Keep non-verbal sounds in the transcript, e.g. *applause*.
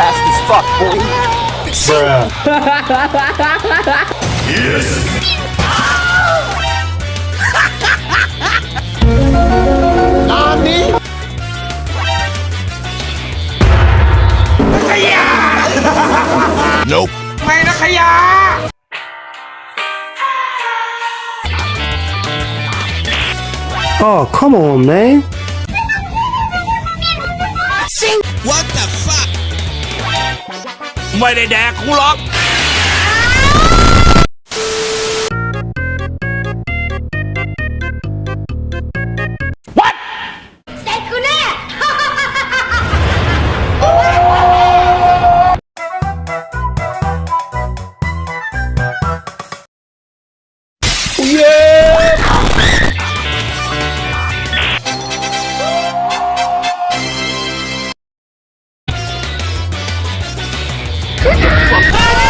fast as fuck, boy. Yes. *laughs* *laughs* Nope. Oh, come on, man. Sing. What the fuck? ไม่ได้แดกกูหรอก ¡Papá!